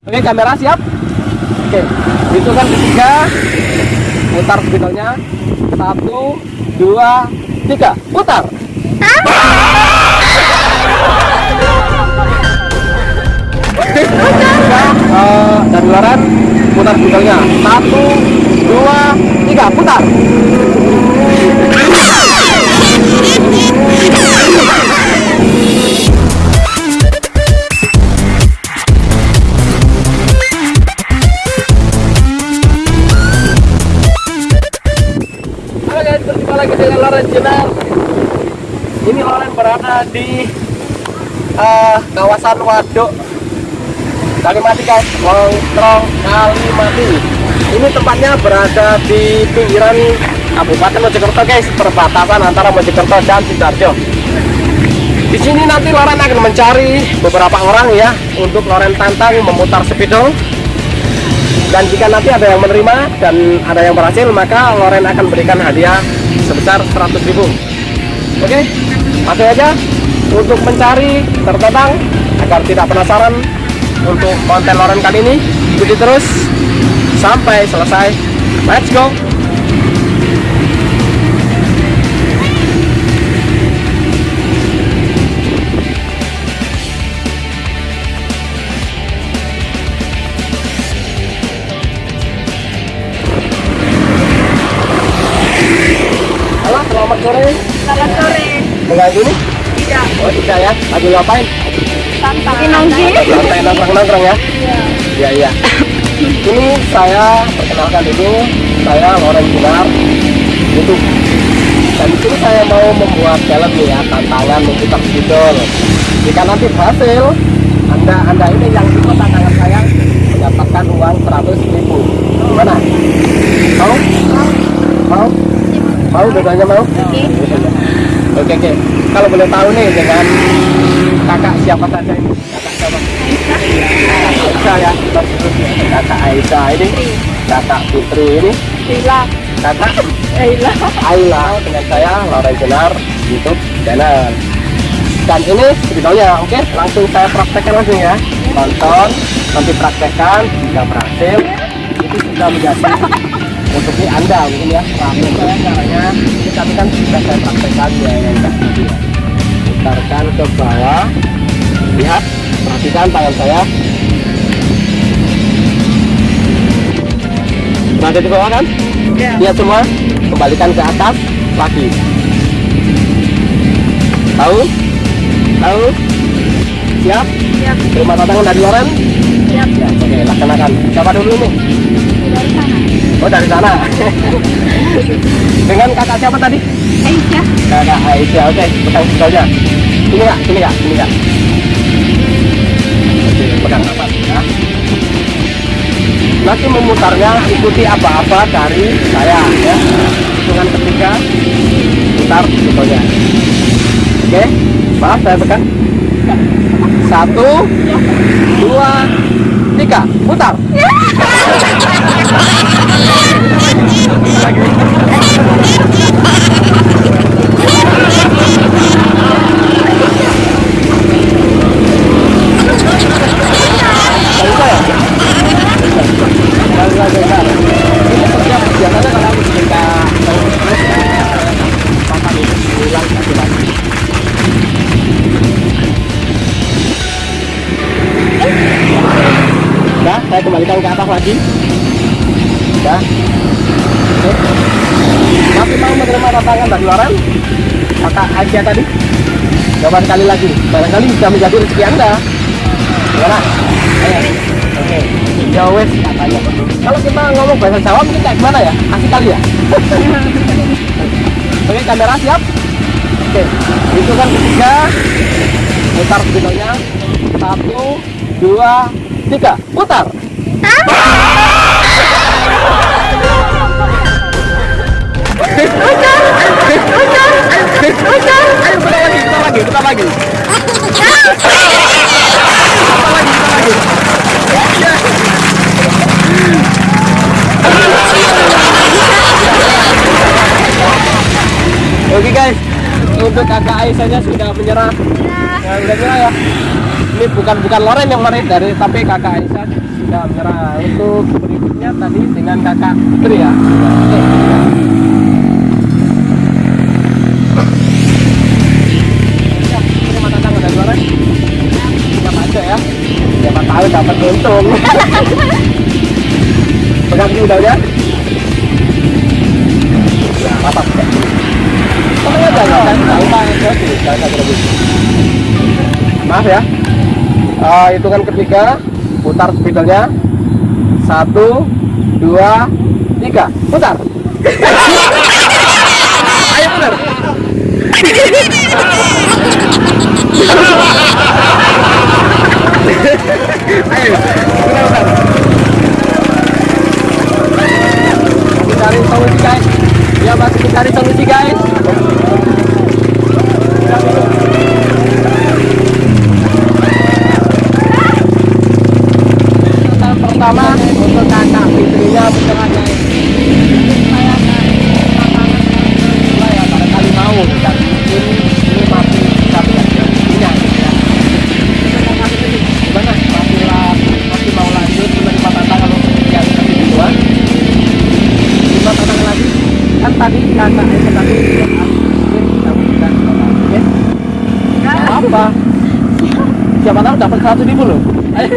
Oke, kamera siap. Oke, hitungan ketiga. Putar spidolnya. Satu, dua, tiga. Putar. Eh, dari luaran putar spidolnya. Satu, dua, tiga. Putar. Berada di eh, kawasan Waduk Kalimati guys, Longkrong Kalimati. Ini tempatnya berada di pinggiran Kabupaten Mojokerto guys, perbatasan antara Mojokerto dan Sidoarjo. Di sini nanti Loren akan mencari beberapa orang ya untuk Loren tantang memutar spidol dan jika nanti ada yang menerima dan ada yang berhasil maka Loren akan berikan hadiah sebesar 100.000 oke masuk aja untuk mencari tertentang agar tidak penasaran untuk konten Loren kali ini. Ikuti terus sampai selesai. Let's go. Selamat sore. Mengganggu nih Tidak. oh tidak ya. Lagi ngapain? Lagi nongki. santai nongkrong-nongkrong ya? Iya. Iya ini saya perkenalkan dulu. Saya Loren Gunar YouTube dan di sini saya mau membuat challenge nih ya tantangan memutar spidol jika nanti berhasil anda anda ini yang ikut tantangan saya mendapatkan uang 100 ribu. Gimana? Mau? Mau? Mau? Dua-duanya mau? Oke. Oke oke. Kalau boleh tahu nih dengan kakak siapa saja ini? Kakak siapa? Aisyah ya. Kakak Aisyah ini. Kakak Putri ini. Bila. kakak? Bila. Ayla. Dengan saya Laura Jenar YouTube channel. Dan ini videonya oke? Langsung saya praktekkan langsung ya. Tonton nanti praktekkan jika berhasil. Itu sudah menjadi untuk ini anda mungkin ya. Praktek saya caranya ini tapi kan sudah saya praktekkan ya yang gitu ya. Putarkan ke bawah. Lihat perhatikan tangan saya. Berada di bawah kan? Ya. lihat semua. Kembalikan ke atas lagi. Tahu? Tahu? Siap? Siap. terima tantangan dari Loren Siap. ya oke laksanakan. Siapa dulu nih Dari sana. Oh dari sana. Dengan kakak siapa tadi? Aisyah. kakak Aisyah oke. Pegang pistolnya ini kak. Ini kak. Ini oke pegang apa? Ya nanti memutarnya ikuti apa-apa dari saya ya. Hitungan ketiga putar pistolnya oke maaf saya pegang. Satu dua tiga putar saya kembalikan ke atas lagi. Nah, oke. Masih mau menerima tantangan dari Loren? Kakak Aisyah tadi? Coba sekali lagi. Barangkali bisa menjadi rezeki Anda. Gimana? Oke. Ya wes katanya. Kalau kita ngomong bahasa Jawa mungkin kayak gimana ya? Asik kali ya? Oke, kamera siap? Oke. Hitungan ketiga. Putar videonya. Satu, dua, tiga. Putar. Ayo putar lagi, putar lagi, putar lagi. Putar lagi, putar lagi. Oke guys, untuk kakak Aisyahnya sudah menyerah. Ya, udah menyerah ya. Ini bukan bukan Loren yang menarik dari tapi kakak Aisyah sudah menyerah untuk berikutnya tadi dengan kakak Putri ya ya. Ya, siapa ya tahu dapat untung pegang ya ya apa usah berlebih. Maaf ya. Eh, hitungan ketiga, putar spidolnya. Satu, dua, tiga, putar. Ayo putar. Ayo, putar putar. Kan kamu sudah ya? Apa? Siapa tahu dapat seratus ribu loh. Ayo.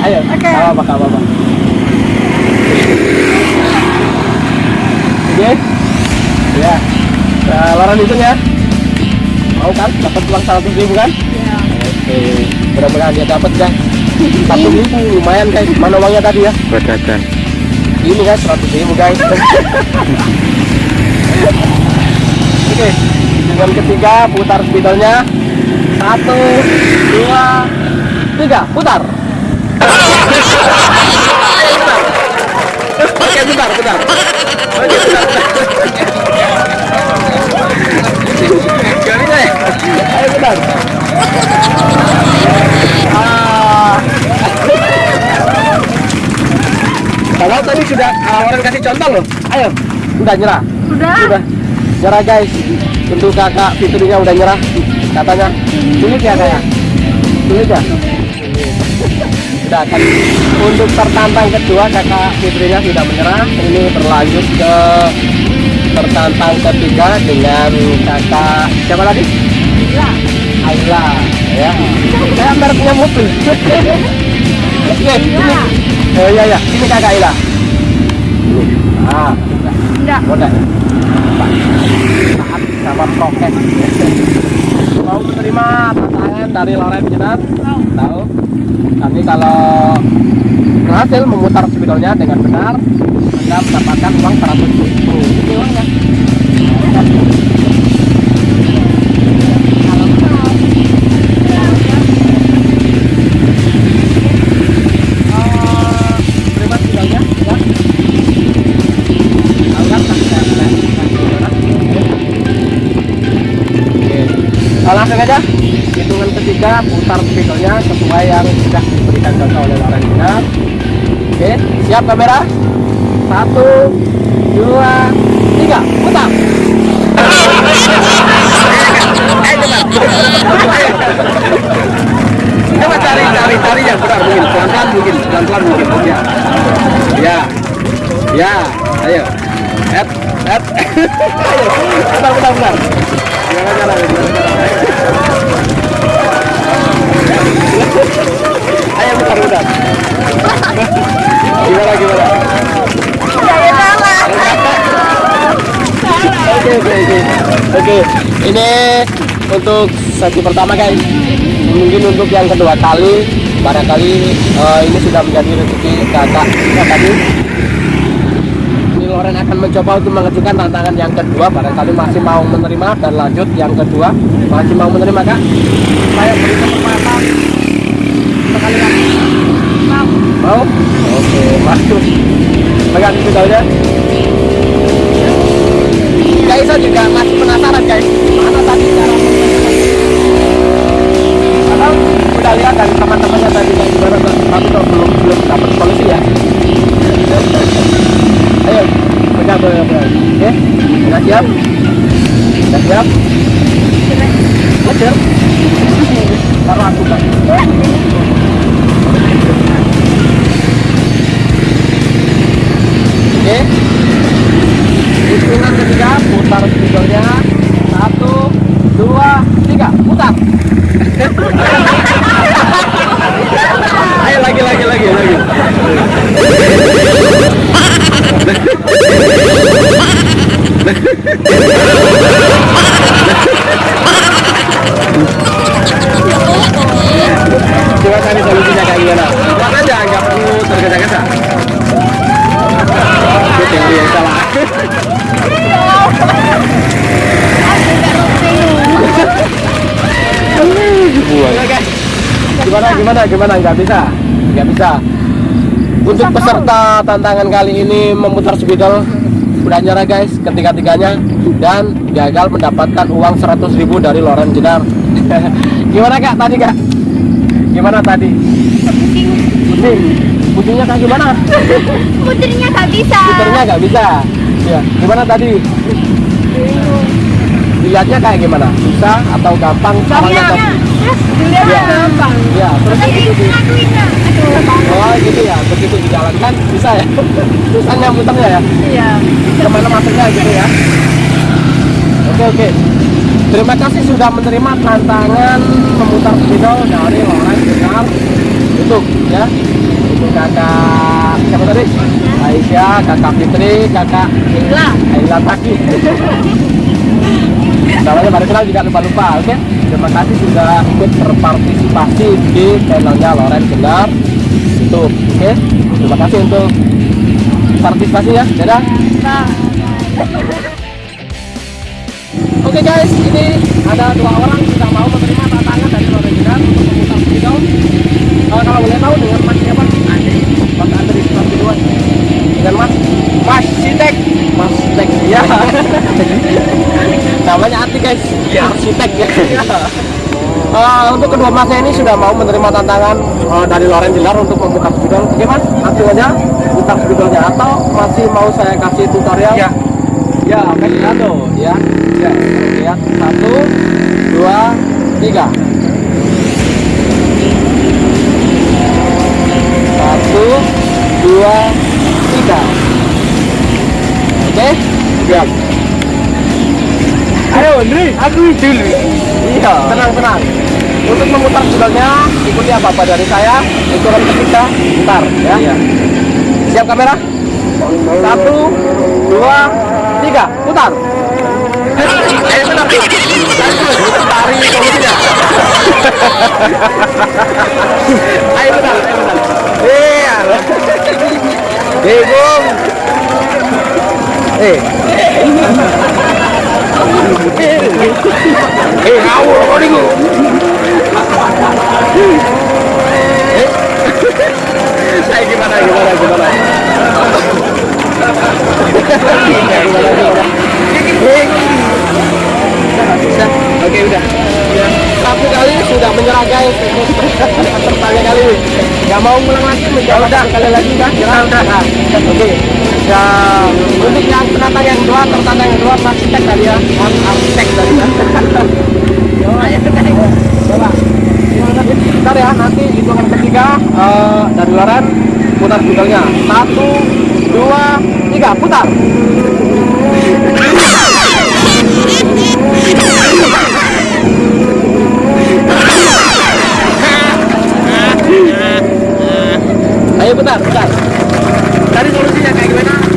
Ayo. Oke. Apa apa apa. Oke. Ya. Nah, Loren hitung ya. Mau kan? Dapat uang seratus ribu kan? Iya. Oke. Mudah-mudahan dia dapat ya. Satu ribu lumayan guys. Mana uangnya tadi ya? jajan Ini guys seratus ribu guys. Oke. Dengan ketiga putar spidolnya. Satu, dua, tiga, putar. Oke, putar, putar. Ayo. Kalau tadi sudah uh, orang kasih contoh loh. Ayo, udah nyerah. Sudah. Udah nyerah guys. Untuk kakak fiturnya udah nyerah. Katanya sulit ya kayak. Sulit ya. Sudah kan. Untuk tertantang kedua kakak fiturnya sudah menyerah. Ini berlanjut ke tertantang ketiga dengan kakak siapa tadi? Iya. Ayla ya. Saya mereknya mobil. Oke, ini. Oh iya ya, ini kakak Ayla. Ah, Enggak. Udah. Taat sama prokes. Mau menerima tantangan dari Loren? Mau. Tahu? Nanti kalau berhasil memutar spidolnya dengan benar, Anda mendapatkan uang 100 ribu. Ini uangnya. Putar spidolnya sesuai yang sudah diberikan contoh oleh Loren Dinar. Oke, siap kamera? Satu, dua, tiga, putar. Coba cari, cari, cari yang benar mungkin pelan-pelan mungkin, pelan-pelan mungkin ya. Ya, ya, ayo. Head, head. ayo, bentar, bentar, bentar. Jangan jangan jalan. Ayo bentar, bentar. Gimana, gimana? Oke, oke, oke. Oke, ini untuk sesi pertama guys. Mungkin untuk yang kedua kali, barangkali eh, ini sudah menjadi rezeki kakak kita tadi. Loren akan mencoba untuk mengajukan tantangan yang kedua, barangkali masih mau menerima dan lanjut yang kedua masih mau menerima kak. Saya beri kesempatan sekali lagi. Mau. Mau? Oke, masuk. Pegang spidolnya. Guys, saya juga masih penasaran guys. Mana tadi cara Padahal udah lihat dari teman-temannya tadi kayak gimana tapi kok belum belum dapat solusi ya. Ayo, pegang boleh oke sudah siap sudah siap Taruh aku bang. Oke. ukuran ketiga. Gimana, gimana? Nggak bisa? Nggak bisa. Untuk peserta tantangan kali ini memutar spidol udah nyerah guys ketiga-tiganya dan gagal mendapatkan uang 100.000 dari Loren Jenar. gimana kak tadi kak? Gimana tadi? Pusing. Pusingnya kayak gimana? Putrinya gak bisa. Puternya nggak bisa. Ya. Gimana tadi? Dilihatnya kayak gimana? Susah atau gampang? Tadi? Dilihat Iya. gampang. Ya, terus Tapi begitu di, oh gitu ya, begitu dijalankan bisa ya. Susahnya muternya ya. Iya. Ke mana masuknya gitu ya. Oke oke. Terima kasih sudah menerima tantangan memutar spidol dari Loren Benar. Untuk ya. Untuk kakak siapa tadi? Aisyah, kakak Fitri, kakak Gila. Ayla Taki. Namanya baru kenal juga lupa-lupa, oke? Terima kasih sudah ikut berpartisipasi di channelnya Loren Benar. Itu, oke? Terima kasih untuk partisipasinya. Dadah. Nah. Oke guys, ini ada dua orang sudah mau menerima tantangan dari Loren Benar untuk memutar spidol. Eh, kalau boleh tahu dengan mas siapa? Andi. Mas Andri, mas kedua. Dengan mas? Mas Sitek. Mas Sitek, ya. Namanya Ati guys. Iya. Arsitek ya. Eh, untuk kedua masnya ini sudah mau menerima tantangan eh, dari Loren Jelar untuk membuka spidol. Mas, aja buka spidolnya atau masih mau saya kasih tutorial? Ya. Ya, kado ya. Ya, lihat satu, dua, tiga. Satu, dua, tiga. Oke, siap. Ayo, Andri, aku dulu. Iya, tenang, tenang. Untuk memutar spidolnya, ikuti apa-apa dari saya. Hitungan ketiga, putar ya. Siap kamera? Satu, dua, tiga, putar. Ayo benar. Tari solusinya. ayo benar, ayo benar. Iya. Eh, Bung. Eh. Eh, ngawur kok. Eh. Saya gimana, gimana, gimana? Eh. Oke udah. Ya. Satu kali sudah menyerah guys. Pertanyaan kali ini. Gak mau ngulang lagi menjawab udah kali lagi kan? Udah udah. Nah, Oke. Ya untuk yang penantang yang kedua, tertantang yang kedua arsitek tadi ya. Arsitek tadi ya. Coba. Bentar ya, nanti hitungan ketiga eh, dari Loren putar spidolnya. Satu, dua, tiga, putar. Ayo putar, putar. Tadi solusinya kayak gimana?